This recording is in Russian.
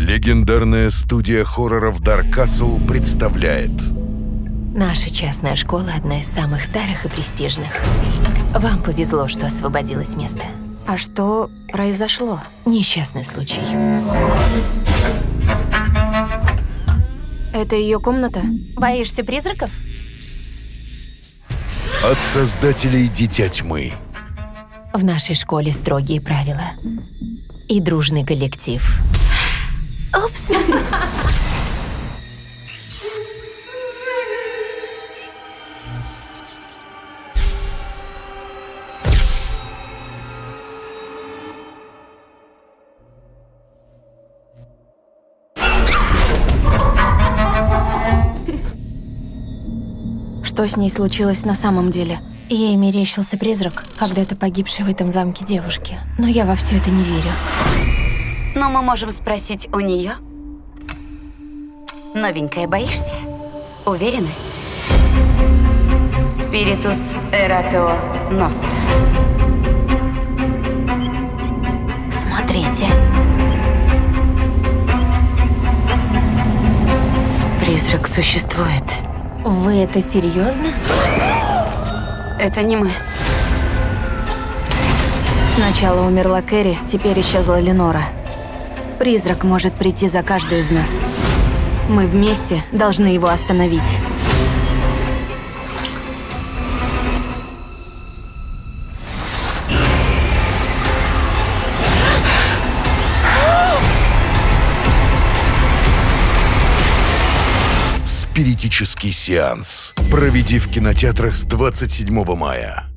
Легендарная студия хорроров Dark Castle представляет Наша частная школа одна из самых старых и престижных. Вам повезло, что освободилось место. А что произошло? Несчастный случай. Это ее комната? Боишься призраков? от создателей Дитя Тьмы. В нашей школе строгие правила. И дружный коллектив. Упс. Что с ней случилось на самом деле? Ей мерещился призрак, когда-то погибший в этом замке девушки. Но я во все это не верю. Но мы можем спросить у нее. Новенькая, боишься? Уверены? Спиритус Эратео Ностра. Смотрите. Призрак существует. Вы это серьезно? Это не мы. Сначала умерла Кэрри, теперь исчезла Ленора. Призрак может прийти за каждую из нас. Мы вместе должны его остановить. Спиритический сеанс. Проведи в кинотеатрах с 27 мая.